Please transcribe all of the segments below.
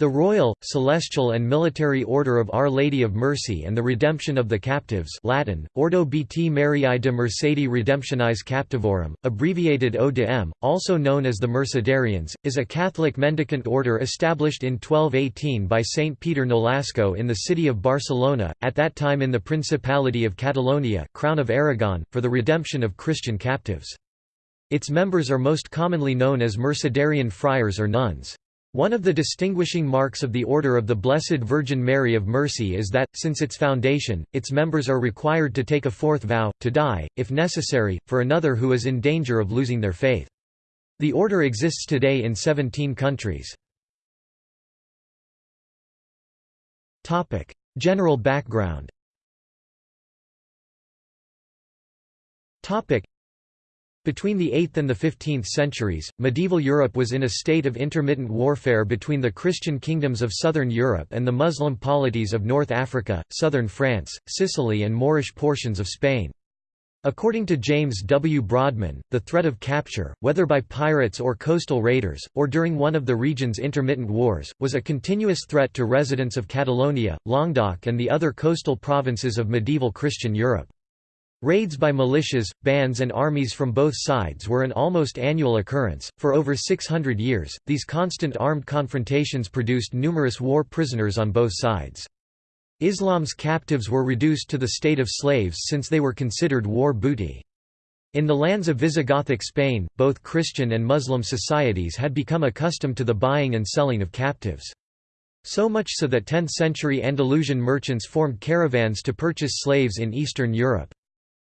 The Royal, Celestial and Military Order of Our Lady of Mercy and the Redemption of the Captives Latin, Ordo Beati Mariae de Mercedi Redemptionis Captivorum, abbreviated O.D.M., also known as the Mercedarians, is a Catholic mendicant order established in 1218 by Saint Peter Nolasco in the city of Barcelona, at that time in the Principality of Catalonia Crown of Aragon, for the redemption of Christian captives. Its members are most commonly known as Mercedarian friars or nuns. One of the distinguishing marks of the Order of the Blessed Virgin Mary of Mercy is that, since its foundation, its members are required to take a fourth vow, to die, if necessary, for another who is in danger of losing their faith. The order exists today in 17 countries. General background between the 8th and the 15th centuries, medieval Europe was in a state of intermittent warfare between the Christian kingdoms of southern Europe and the Muslim polities of North Africa, southern France, Sicily and Moorish portions of Spain. According to James W. Brodman, the threat of capture, whether by pirates or coastal raiders, or during one of the region's intermittent wars, was a continuous threat to residents of Catalonia, Languedoc and the other coastal provinces of medieval Christian Europe. Raids by militias, bands, and armies from both sides were an almost annual occurrence. For over 600 years, these constant armed confrontations produced numerous war prisoners on both sides. Islam's captives were reduced to the state of slaves since they were considered war booty. In the lands of Visigothic Spain, both Christian and Muslim societies had become accustomed to the buying and selling of captives. So much so that 10th-century Andalusian merchants formed caravans to purchase slaves in Eastern Europe.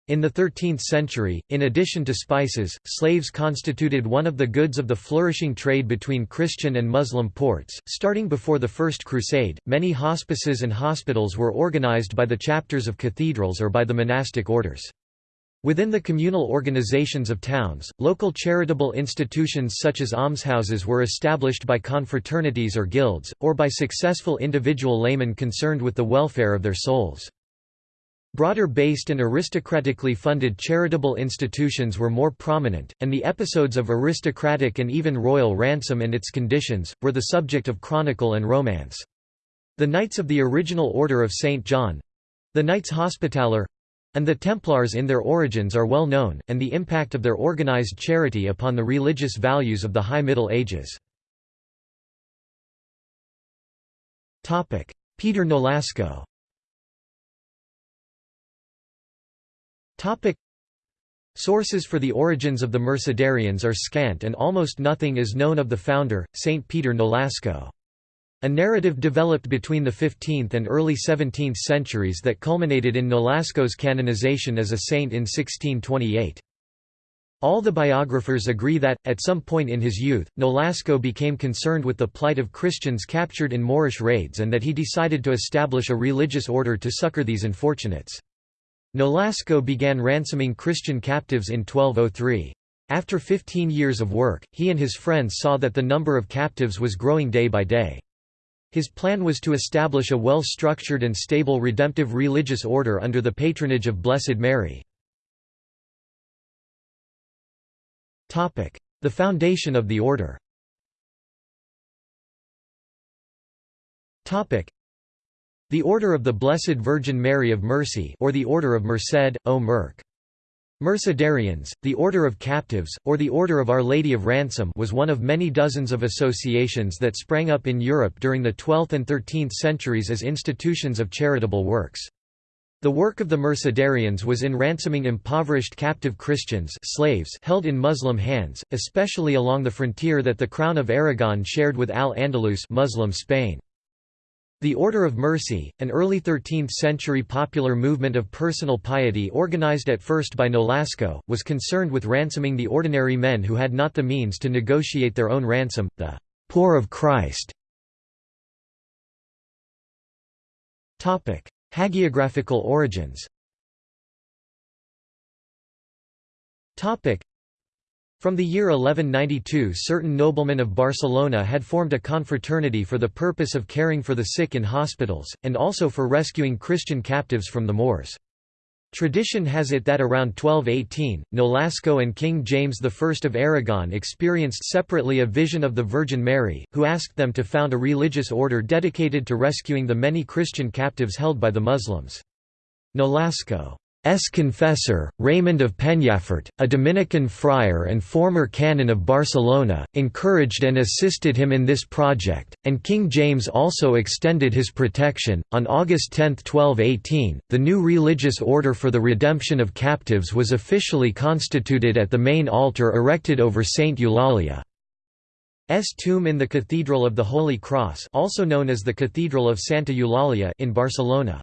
In the 13th century, in addition to spices, slaves constituted one of the goods of the flourishing trade between Christian and Muslim ports. Starting before the First Crusade, many hospices and hospitals were organized by the chapters of cathedrals or by the monastic orders. Within the communal organizations of towns, local charitable institutions such as almshouses were established by confraternities or guilds, or by successful individual laymen concerned with the welfare of their souls. Broader-based and aristocratically funded charitable institutions were more prominent, and the episodes of aristocratic and even royal ransom and its conditions, were the subject of chronicle and romance. The Knights of the original Order of St. John—the Knights Hospitaller—and the Templars in their origins are well known, and the impact of their organized charity upon the religious values of the High Middle Ages. Peter Nolasco Topic Sources for the origins of the Mercedarians are scant and almost nothing is known of the founder, Saint Peter Nolasco. A narrative developed between the 15th and early 17th centuries that culminated in Nolasco's canonization as a saint in 1628. All the biographers agree that, at some point in his youth, Nolasco became concerned with the plight of Christians captured in Moorish raids and that he decided to establish a religious order to succor these unfortunates. Nolasco began ransoming Christian captives in 1203. After 15 years of work, he and his friends saw that the number of captives was growing day by day. His plan was to establish a well-structured and stable redemptive religious order under the patronage of Blessed Mary. The foundation of the order the Order of the Blessed Virgin Mary of Mercy or the Order of Merced, O Merc. Mercedarians, the Order of Captives, or the Order of Our Lady of Ransom was one of many dozens of associations that sprang up in Europe during the 12th and 13th centuries as institutions of charitable works. The work of the Mercedarians was in ransoming impoverished captive Christians slaves held in Muslim hands, especially along the frontier that the Crown of Aragon shared with Al-Andalus Muslim Spain. The Order of Mercy, an early 13th-century popular movement of personal piety organized at first by Nolasco, was concerned with ransoming the ordinary men who had not the means to negotiate their own ransom, the poor of Christ. Hagiographical origins from the year 1192 certain noblemen of Barcelona had formed a confraternity for the purpose of caring for the sick in hospitals, and also for rescuing Christian captives from the Moors. Tradition has it that around 1218, Nolasco and King James I of Aragon experienced separately a vision of the Virgin Mary, who asked them to found a religious order dedicated to rescuing the many Christian captives held by the Muslims. Nolasco S. confessor, Raymond of Penyafort, a Dominican friar and former canon of Barcelona, encouraged and assisted him in this project, and King James also extended his protection. On August 10, 1218, the new religious order for the redemption of captives was officially constituted at the main altar erected over Saint Eulalia. S tomb in the Cathedral of the Holy Cross also known as the Cathedral of Santa Eulalia in Barcelona.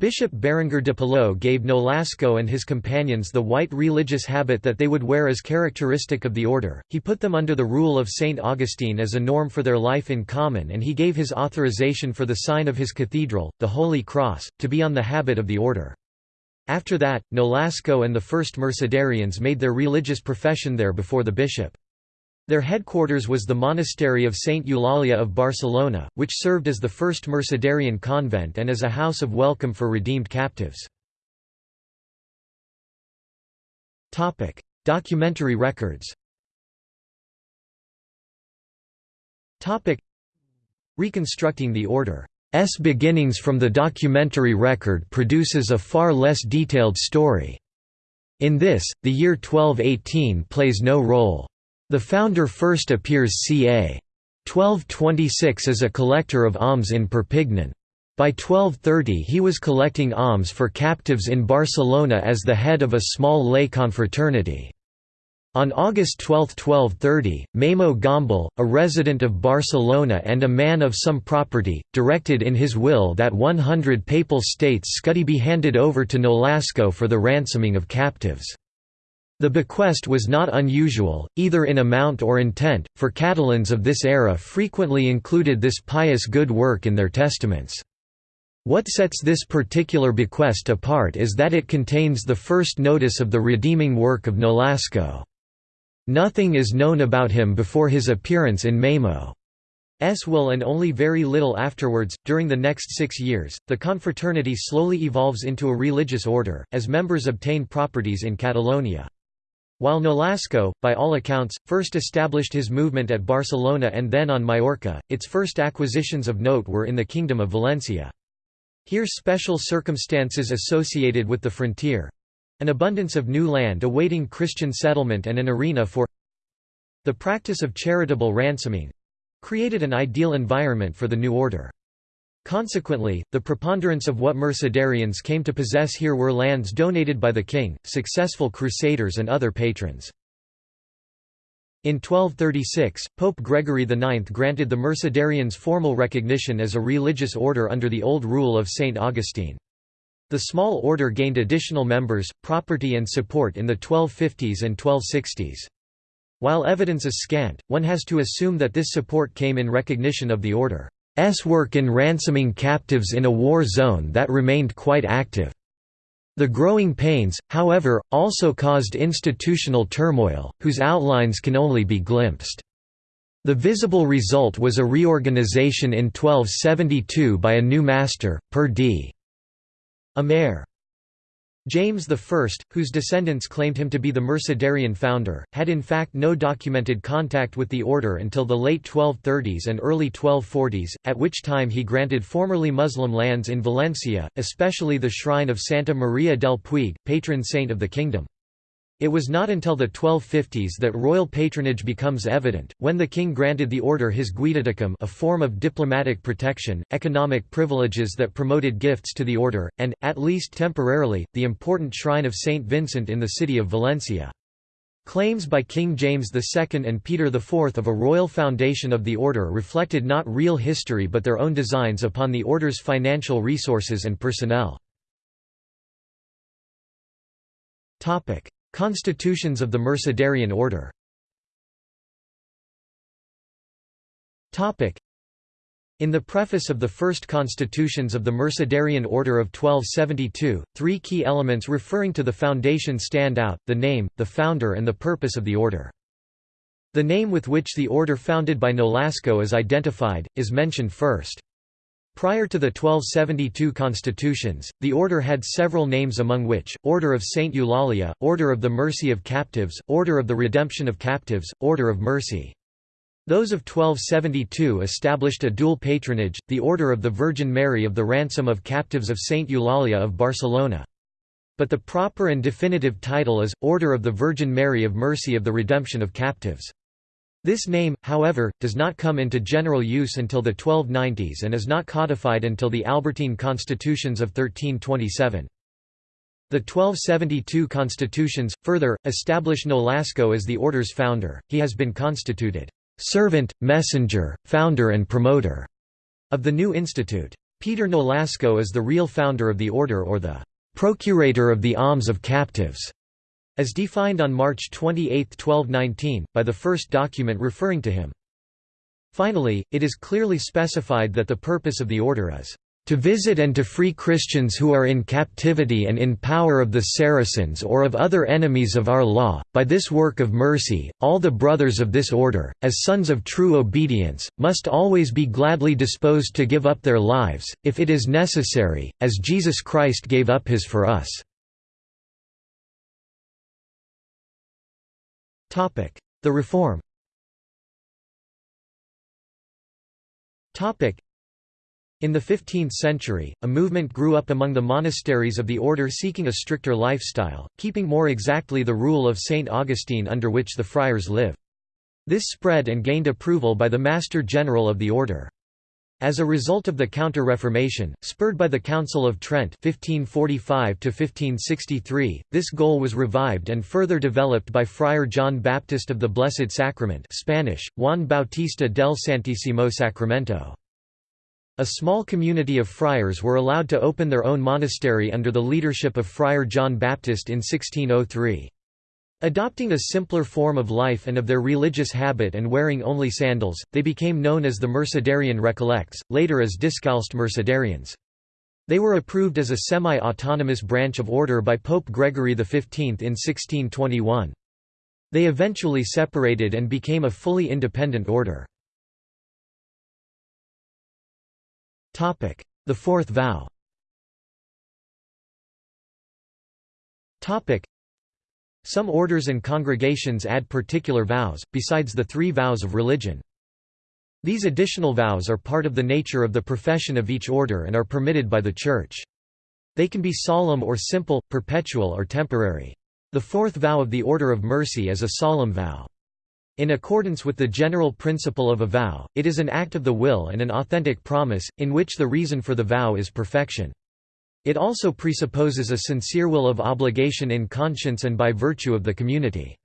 Bishop Berenguer de Palou gave Nolasco and his companions the white religious habit that they would wear as characteristic of the order, he put them under the rule of Saint Augustine as a norm for their life in common and he gave his authorization for the sign of his cathedral, the Holy Cross, to be on the habit of the order. After that, Nolasco and the first Mercedarians made their religious profession there before the bishop. Their headquarters was the monastery of Saint Eulalia of Barcelona, which served as the first Mercedarian convent and as a house of welcome for redeemed captives. Documentary records Reconstructing the order S beginnings from the documentary record produces a far less detailed story. In this, the year 1218 plays no role. The founder first appears ca. 1226 as a collector of alms in Perpignan. By 1230 he was collecting alms for captives in Barcelona as the head of a small lay confraternity. On August 12, 1230, Memo Gombal, a resident of Barcelona and a man of some property, directed in his will that 100 papal states scudi be handed over to Nolasco for the ransoming of captives. The bequest was not unusual, either in amount or intent, for Catalans of this era frequently included this pious good work in their testaments. What sets this particular bequest apart is that it contains the first notice of the redeeming work of Nolasco. Nothing is known about him before his appearance in Memo's will and only very little afterwards. During the next six years, the confraternity slowly evolves into a religious order, as members obtain properties in Catalonia. While Nolasco, by all accounts, first established his movement at Barcelona and then on Majorca, its first acquisitions of note were in the Kingdom of Valencia. Here special circumstances associated with the frontier—an abundance of new land awaiting Christian settlement and an arena for the practice of charitable ransoming—created an ideal environment for the new order. Consequently, the preponderance of what Mercedarians came to possess here were lands donated by the king, successful crusaders and other patrons. In 1236, Pope Gregory IX granted the Mercedarians formal recognition as a religious order under the old rule of St. Augustine. The small order gained additional members, property and support in the 1250s and 1260s. While evidence is scant, one has to assume that this support came in recognition of the order. S work in ransoming captives in a war zone that remained quite active. The growing pains, however, also caused institutional turmoil, whose outlines can only be glimpsed. The visible result was a reorganization in 1272 by a new master, Per D. Amer. James I, whose descendants claimed him to be the Mercedarian founder, had in fact no documented contact with the order until the late 1230s and early 1240s, at which time he granted formerly Muslim lands in Valencia, especially the shrine of Santa Maria del Puig, patron saint of the kingdom. It was not until the 1250s that royal patronage becomes evident, when the king granted the order his guidaticum a form of diplomatic protection, economic privileges that promoted gifts to the order, and, at least temporarily, the important shrine of Saint Vincent in the city of Valencia. Claims by King James II and Peter IV of a royal foundation of the order reflected not real history but their own designs upon the order's financial resources and personnel. Constitutions of the Mercedarian order in the preface of the first constitutions of the Mercedarian Order of 1272, three key elements referring to the foundation stand out, the name, the founder and the purpose of the order. The name with which the order founded by Nolasco is identified, is mentioned first. Prior to the 1272 constitutions, the order had several names among which, Order of Saint Eulalia, Order of the Mercy of Captives, Order of the Redemption of Captives, Order of Mercy. Those of 1272 established a dual patronage, the Order of the Virgin Mary of the Ransom of Captives of Saint Eulalia of Barcelona. But the proper and definitive title is, Order of the Virgin Mary of Mercy of the Redemption of Captives. This name, however, does not come into general use until the 1290s and is not codified until the Albertine constitutions of 1327. The 1272 constitutions, further, establish Nolasco as the order's founder, he has been constituted, "...servant, messenger, founder and promoter," of the new institute. Peter Nolasco is the real founder of the order or the "...procurator of the alms of captives." As defined on March 28, 1219, by the first document referring to him. Finally, it is clearly specified that the purpose of the order is to visit and to free Christians who are in captivity and in power of the Saracens or of other enemies of our law. By this work of mercy, all the brothers of this order, as sons of true obedience, must always be gladly disposed to give up their lives, if it is necessary, as Jesus Christ gave up his for us. The reform in the 15th century, a movement grew up among the monasteries of the order seeking a stricter lifestyle, keeping more exactly the rule of St. Augustine under which the friars live. This spread and gained approval by the Master General of the order. As a result of the Counter-Reformation, spurred by the Council of Trent 1545 this goal was revived and further developed by Friar John Baptist of the Blessed Sacrament Spanish, Juan Bautista del Santísimo Sacramento. A small community of friars were allowed to open their own monastery under the leadership of Friar John Baptist in 1603. Adopting a simpler form of life and of their religious habit and wearing only sandals, they became known as the Mercedarian Recollects, later as Discalced Mercedarians. They were approved as a semi-autonomous branch of order by Pope Gregory XV in 1621. They eventually separated and became a fully independent order. The Fourth Vow some orders and congregations add particular vows, besides the three vows of religion. These additional vows are part of the nature of the profession of each order and are permitted by the Church. They can be solemn or simple, perpetual or temporary. The fourth vow of the Order of Mercy is a solemn vow. In accordance with the general principle of a vow, it is an act of the will and an authentic promise, in which the reason for the vow is perfection. It also presupposes a sincere will of obligation in conscience and by virtue of the community.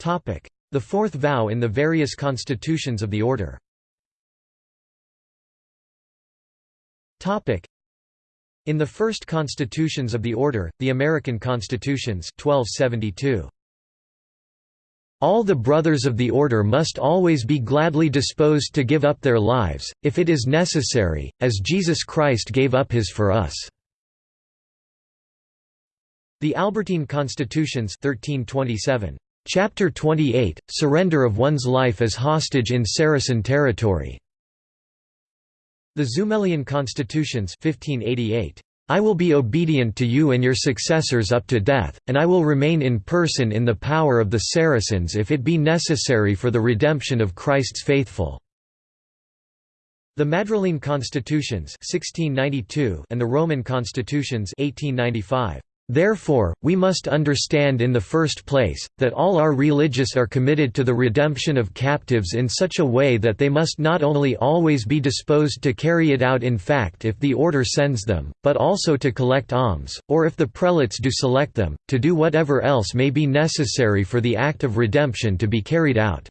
The fourth vow in the various constitutions of the order in the first constitutions of the order, the Amerian constitutions 1272. All the brothers of the order must always be gladly disposed to give up their lives, if it is necessary, as Jesus Christ gave up his for us." The Albertine Constitutions 1327. Chapter 28, Surrender of one's life as hostage in Saracen territory. The Zumelian Constitutions 1588. I will be obedient to you and your successors up to death, and I will remain in person in the power of the Saracens if it be necessary for the redemption of Christ's faithful." The Madrileña constitutions 1692 and the Roman constitutions 1895 Therefore, we must understand in the first place, that all our religious are committed to the redemption of captives in such a way that they must not only always be disposed to carry it out in fact if the order sends them, but also to collect alms, or if the prelates do select them, to do whatever else may be necessary for the act of redemption to be carried out."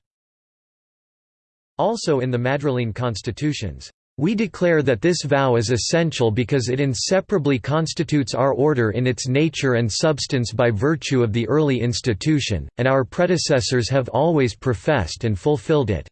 Also in the Madrileña constitutions, we declare that this vow is essential because it inseparably constitutes our order in its nature and substance by virtue of the early institution, and our predecessors have always professed and fulfilled it."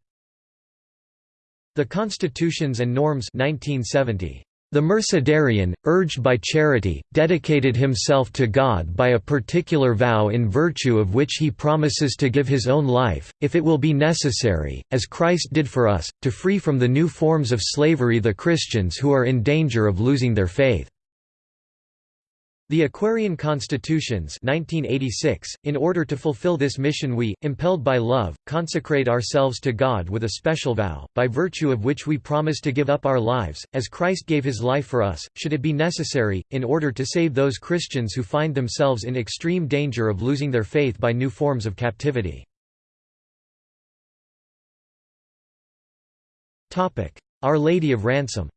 The Constitutions and Norms 1970. The Mercedarian, urged by charity, dedicated himself to God by a particular vow in virtue of which he promises to give his own life, if it will be necessary, as Christ did for us, to free from the new forms of slavery the Christians who are in danger of losing their faith. The Aquarian Constitutions 1986, in order to fulfill this mission we, impelled by love, consecrate ourselves to God with a special vow, by virtue of which we promise to give up our lives, as Christ gave his life for us, should it be necessary, in order to save those Christians who find themselves in extreme danger of losing their faith by new forms of captivity. Our Lady of Ransom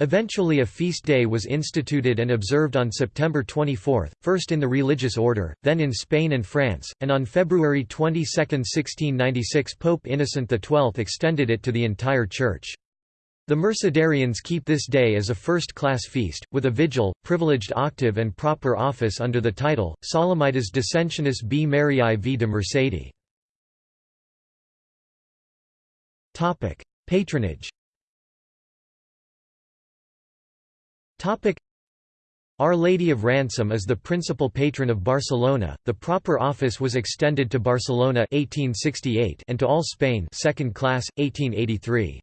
Eventually a feast day was instituted and observed on September 24, first in the religious order, then in Spain and France, and on February 22, 1696 Pope Innocent XII extended it to the entire Church. The Mercedarians keep this day as a first-class feast, with a vigil, privileged octave and proper office under the title, Solemnitas Descensionis B. Mariae v de Mercedi. Patronage Our Lady of Ransom is the principal patron of Barcelona. The proper office was extended to Barcelona 1868 and to all Spain, second class 1883.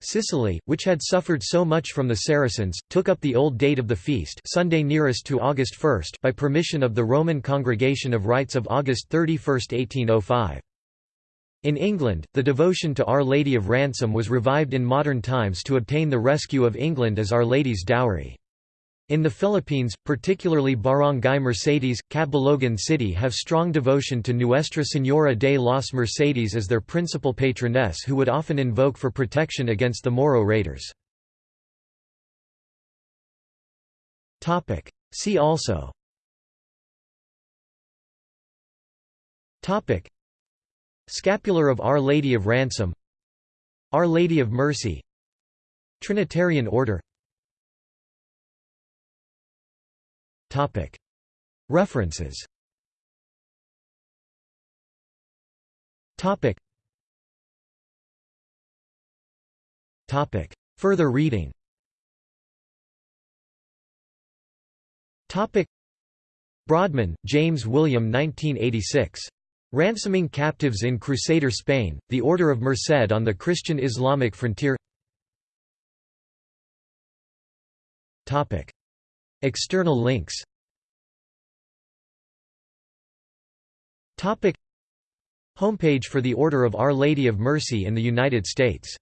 Sicily, which had suffered so much from the Saracens, took up the old date of the feast Sunday nearest to August 1 by permission of the Roman Congregation of Rites of August 31, 1805. In England, the devotion to Our Lady of Ransom was revived in modern times to obtain the rescue of England as Our Lady's dowry. In the Philippines, particularly Barangay Mercedes, Catbalogan City have strong devotion to Nuestra Señora de los Mercedes as their principal patroness who would often invoke for protection against the Moro raiders. See also Scapular of Our Lady of Ransom Our Lady of Mercy Trinitarian Order. References. Further reading. Brodman, James William 1986. Ransoming Captives in Crusader Spain, The Order of Merced on the Christian-Islamic Frontier. External links. Homepage for the Order of Our Lady of Mercy in the United States